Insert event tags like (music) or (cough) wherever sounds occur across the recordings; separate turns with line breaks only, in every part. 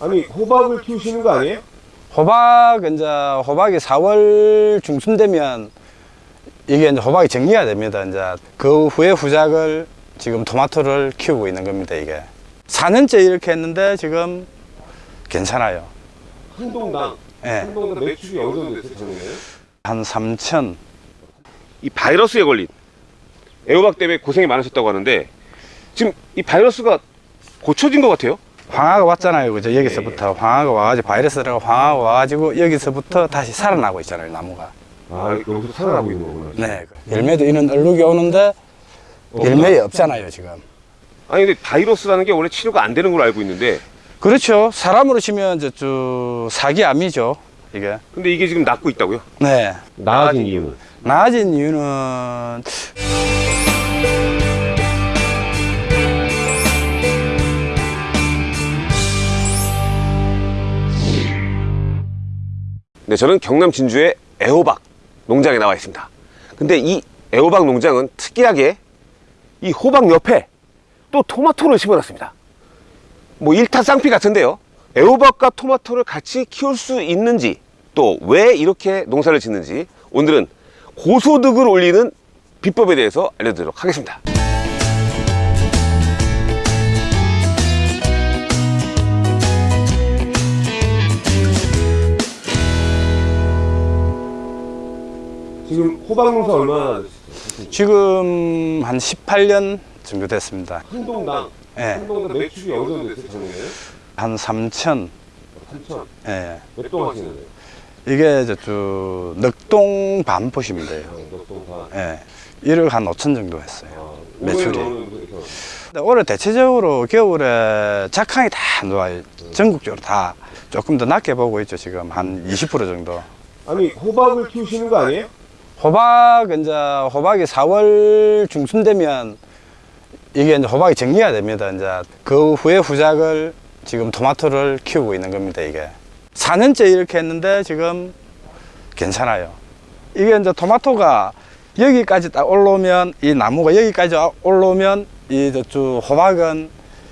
아니 호박을 키우시는 거 아니에요?
호박 이제 호박이 4월 중순 되면 이게 이제 호박이 정리가 됩니다. 이제 그 후에 후작을 지금 토마토를 키우고 있는 겁니다. 이게 4년째 이렇게 했는데 지금 괜찮아요.
한 동당
예.
한 동당 매출이 어느 정도 됐어요?
한 3천.
이 바이러스에 걸린 애호박 때문에 고생이 많으셨다고 하는데 지금 이 바이러스가 고쳐진 것 같아요?
황화가 왔잖아요. 그죠? 여기서부터 황화가 와가지고 바이러스가 황화가 와가지고 여기서부터 다시 살아나고 있잖아요. 나무가.
아 여기서 살아나고 있는 거구나.
네. 열매도 이런 얼룩이 오는데 열매 없잖아요. 지금.
아니 근데 바이러스라는 게 원래 치료가 안 되는 걸로 알고 있는데
그렇죠. 사람으로 치면 저쭉 사기암이죠. 이게.
근데 이게 지금 낫고 있다고요?
네.
나아진 이유는?
나아진 이유는
네, 저는 경남 진주의 애호박 농장에 나와 있습니다. 근데 이 애호박 농장은 특이하게 이 호박 옆에 또 토마토를 심어놨습니다. 뭐 일타 쌍피 같은데요. 애호박과 토마토를 같이 키울 수 있는지 또 왜 이렇게 농사를 짓는지 오늘은 고소득을 올리는 비법에 대해서 알려드리도록 하겠습니다. 호박 농사 얼마나
지금 한 18년 정도 됐습니다.
한 동당
예.
한 동당 매출이 어느 정도 됐어요 작년에?
한 3천.
3천
예.
몇동 하시는데요?
이게 저쭉 넉동 반포시면 돼요.
몇동 다?
예. 1억 한 5천 정도 했어요. 매출이.
올해는
근데 올해 대체적으로 겨울에 작황이 다안 좋아요. 전국적으로 다 조금 더 낮게 보고 있죠. 지금 한 20% 정도.
아니 호박을 키우시는 거 아니에요?
호박 이제 호박이 4월 중순 되면 이게 이제 호박이 정리가 됩니다. 이제 그 후에 후작을 지금 토마토를 키우고 있는 겁니다. 이게 4년째 이렇게 했는데 지금 괜찮아요. 이게 이제 토마토가 여기까지 딱 올라오면 이 나무가 여기까지 올라오면 이 저쪽 호박은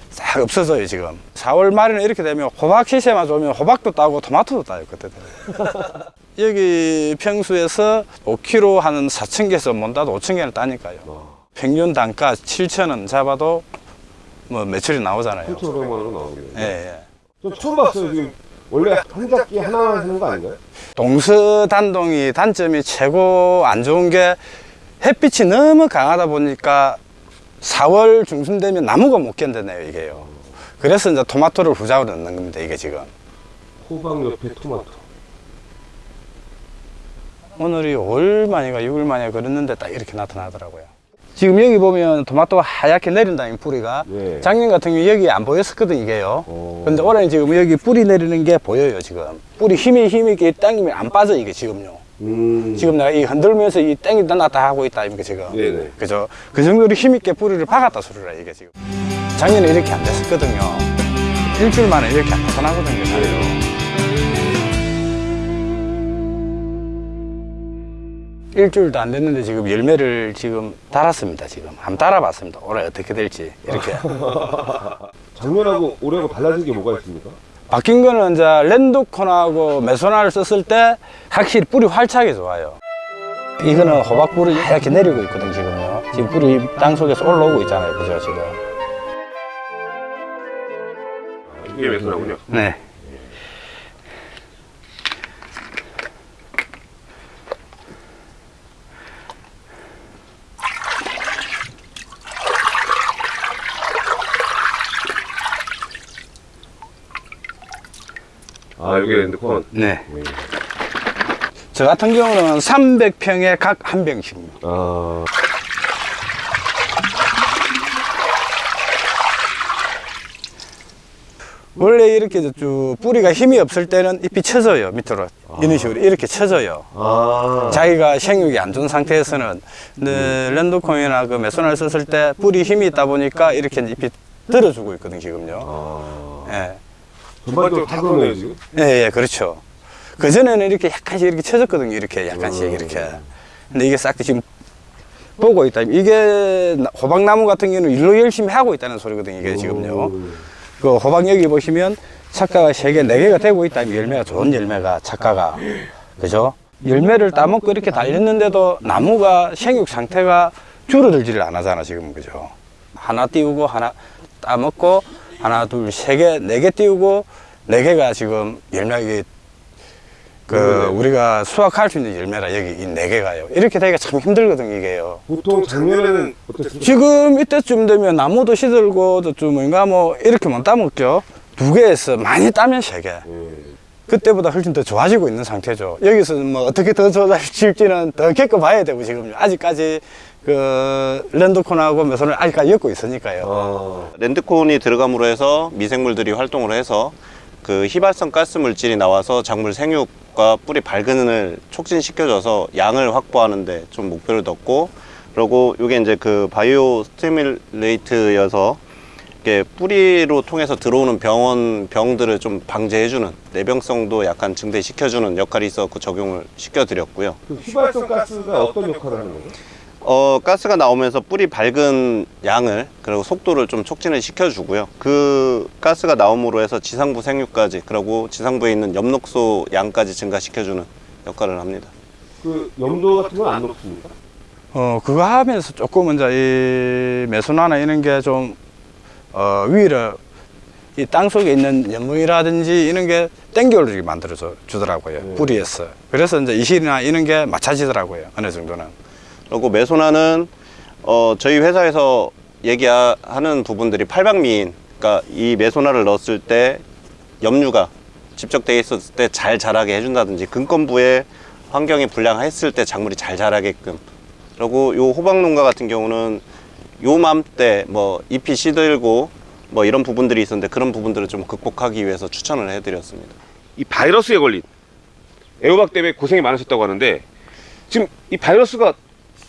싹 없어져요 지금 4월 말에는 이렇게 되면 호박 시세만 좋으면 호박도 따고 토마토도 따요 그때 되면 (laughs) 여기 평수에서 5kg 하는 4,000개에서 못 따도 5,000개를 따니까요. 평균 단가 7,000원 잡아도 뭐 매출이 나오잖아요.
3,500만 원 나오네요.
예, 예.
저 처음 봤어요 지금 원래 한 작기 하나만 하는 거 아닌가요?
동서단동이 단점이 최고 안 좋은 게 햇빛이 너무 강하다 보니까 4월 중순 되면 나무가 못 견뎌내요, 이게요. 그래서 이제 토마토를 후작으로 넣는 겁니다, 이게 지금.
호박 옆에 토마토.
오늘이 5일 만인가 6일 만에 그랬는데 딱 이렇게 나타나더라고요. 지금 여기 보면 토마토가 하얗게 내린다는 뿌리가
네.
작년 같은 경우 여기 안 보였었거든 이게요.
오.
근데 올해는 지금 여기 뿌리 내리는 게 보여요 지금. 뿌리 힘이 힘이 있게 당기면 안 빠져 이게 지금요.
음.
지금 내가 이 흔들면서 이 땡기다 놨다 하고 있다 이게 지금.
네네.
그죠? 그 정도로 힘 있게 뿌리를 박았다 소리라 이게 지금. 작년에 이렇게 안 됐었거든요. 일주일 만에 이렇게 안 나타나거든요. 자리 일주일도 안 됐는데 지금 열매를 지금 달았습니다. 지금 한번 달아봤습니다. 올해 어떻게 될지 이렇게. (laughs)
작년하고 올해하고 달라진 게 뭐가 있습니까?
바뀐 거는 이제 랜드콘하고 메소나를 썼을 때 확실히 뿌리 활착이 좋아요. 이거는 호박 뿌리 하얗게 내리고 있거든 지금요. 지금 뿌리 땅 속에서 올라오고 있잖아요, 그죠 지금.
이게 메소나군요.
네.
아 이게 랜드콘.
네. 저 같은 경우는 300평에 각 한 병씩입니다.
아.
원래 이렇게 쭉 뿌리가 힘이 없을 때는 잎이 쳐져요 밑으로 이런 식으로 이렇게 쳐져요.
아.
자기가 생육이 안 좋은 상태에서는 근데 랜드콩이나 그 메소나를 썼을 때 뿌리 힘이 있다 보니까 이렇게 잎이 들어주고 있거든 지금요.
아.
예,
전반적으로 다 그러네요 지금.
예, 예, 그렇죠. 그 전에는 이렇게 약간씩 이렇게 쳐졌거든요. 이렇게 약간씩 이렇게. 근데 이게 싹 지금 보고 있다. 이게 나- 호박나무 같은 경우는 일로 열심히 하고 있다는 소리거든요. 이게 지금요.
음.
그 호박 여기 보시면 착가가 세 개, 네 개가 되고 있다. 열매가 좋은 열매가 착가가 그죠? 열매를 따먹고 이렇게 달렸는데도 나무가 생육 상태가 줄어들지를 안 하잖아 지금 그죠? 하나 띄우고 하나 따먹고 하나 둘 세 개, 네 개 띄우고 네 개가 지금 열매 이게 그 우리가 수확할 수 있는 열매라 여기 이 네 개가요. 이렇게 되기가 참 힘들거든 이게요.
보통 작년에는 어떻습니까?
지금 이때쯤 되면 나무도 시들고 좀 뭔가 뭐 이렇게만 따먹죠. 두 개에서 많이 따면 세 개. 그때보다 훨씬 더 좋아지고 있는 상태죠. 여기서 뭐 어떻게 더 좋아질지는 더 겪어봐야 되고 지금 아직까지 그 랜드콘하고 매선을 아직까지 엮고 있으니까요.
어.
랜드콘이 들어감으로 해서 미생물들이 활동을 해서 그 희발성 가스 물질이 나와서 작물 생육과 뿌리 발근을 촉진시켜줘서 양을 확보하는데 좀 목표를 뒀고 그리고 이게 이제 그 바이오 스티뮬레이트여서 이게 뿌리로 통해서 들어오는 병원 병들을 좀 방제해주는 내병성도 약간 증대시켜주는 역할이 있어서 적용을 시켜드렸고요.
그 휘발성 가스가 어떤 역할을 하는 거죠?
어, 가스가 나오면서 뿌리 밝은 양을 그리고 속도를 좀 촉진을 시켜 주고요. 그 가스가 나옴으로 해서 지상부 생육까지 그리고 지상부에 있는 엽록소 양까지 증가시켜 주는 역할을 합니다.
그 염도 같은 건 안 높습니까?
어, 그거 하면서 조금 이제 이 매수나나 이런 게 좀, 어, 위를 이 땅 속에 있는 연분이라든지 이런 게 땡겨올리게 만들어서 주더라고요.
네.
뿌리에서. 그래서 이제 이실이나 이런 게 맞춰지더라고요. 어느 정도는.
그리고 메소나는 어, 저희 회사에서 얘기하는 부분들이 팔방미인 그러니까 이 메소나를 넣었을 때 염류가 집적되어 있었을 때 잘 자라게 해준다든지 근건부에 환경이 불량했을 때 작물이 잘 자라게끔 그리고 요 호박 농가 같은 경우는 요맘때 뭐 잎이 시들고 뭐 이런 부분들이 있었는데 그런 부분들을 좀 극복하기 위해서 추천을 해드렸습니다.
이 바이러스에 걸린 애호박 때문에 고생이 많으셨다고 하는데 지금 이 바이러스가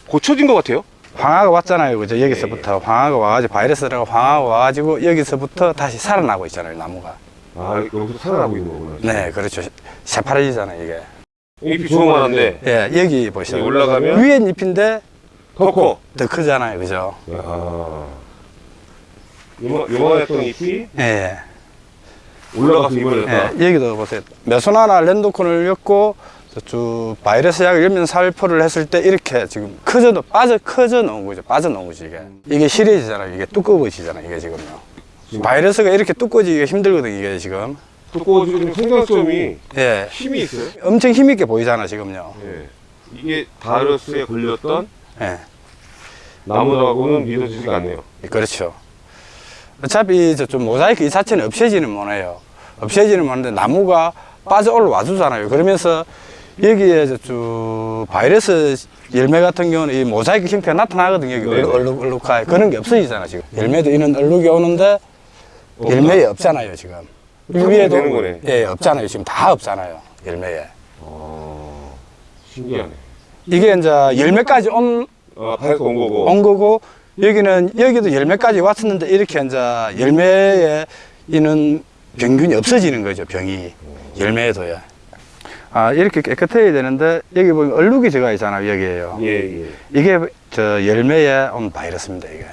고쳐진 것 같아요.
황화가 왔잖아요. 그죠? 여기서부터 황화가 와가지고 바이러스가 황화가 와가지고 여기서부터 다시 살아나고 있잖아요. 나무가.
아 여기서 살아나고 있는 거구나.
네, 그렇죠. 새파래지잖아요. 이게.
잎이 조그만한데
예, 여기 보시죠.
여기 올라가면?
위엔 잎인데
더 커.
더 크잖아요. 그죠?
야. 요만 요만했던 잎이
예.
올라가서 이번에
예, 여기도 보세요. 메소나나 랜도콘을 엮고 쭉 바이러스 약을 열면 살포를 했을 때 이렇게 지금 커져 빠져 커져 나온 거죠. 빠져 나온 거지 이게. 이게 실해지잖아요. 이게 두꺼워지잖아요. 이게 지금요. 바이러스가 이렇게 두꺼워지기가 힘들거든 이게 지금.
두꺼워지고 생장점이
예.
힘이 있어요.
엄청 힘있게 보이잖아 지금요.
예. 이게 바이러스에 걸렸던
예.
나무하고는 믿어지지가 않네요.
그렇죠. 어차피 저 좀 모자이크 이 자체는 없애지는 못해요. 없애지는 못하는데 나무가 빠져 올라와 주잖아요. 그러면서 여기에 저쭉 바이러스 열매 같은 경우는 이 모자이크 형태가 나타나거든요. 여기
네네.
얼룩, 얼룩하게. 그런 게 없어지잖아, 지금. 열매도 이런 얼룩이 오는데 열매에 없잖아요, 지금.
거네.
예, 없잖아요. 지금 다 없잖아요, 열매에.
신기하네.
이게 이제 열매까지 온
아, 바이러스 온 거고.
온 거고 여기는 여기도 열매까지 왔었는데 이렇게 이제 열매에 있는 병균이 없어지는 거죠 병이 열매에도요. 아 이렇게 깨끗해야 되는데 여기 보면 얼룩이 들어가 있잖아요 여기에요.
예, 예.
이게 저 열매에 온 바이러스입니다 이게.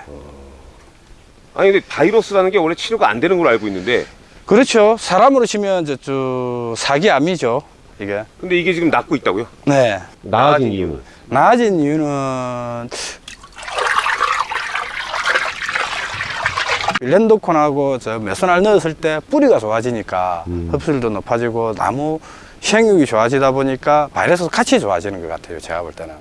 아니 근데 바이러스라는 게 원래 치료가 안 되는 걸로 알고 있는데
그렇죠. 사람으로 치면 저쭉 사기암이죠 이게.
근데 이게 지금 낫고 있다고요?
네.
나아진 이유는?
나아진 이유는 랜도콘하고 저 메소날 넣었을 때 뿌리가 좋아지니까 흡수율도 높아지고 나무 식욕이 좋아지다 보니까 바이러스도 같이 좋아지는 것 같아요 제가 볼 때는.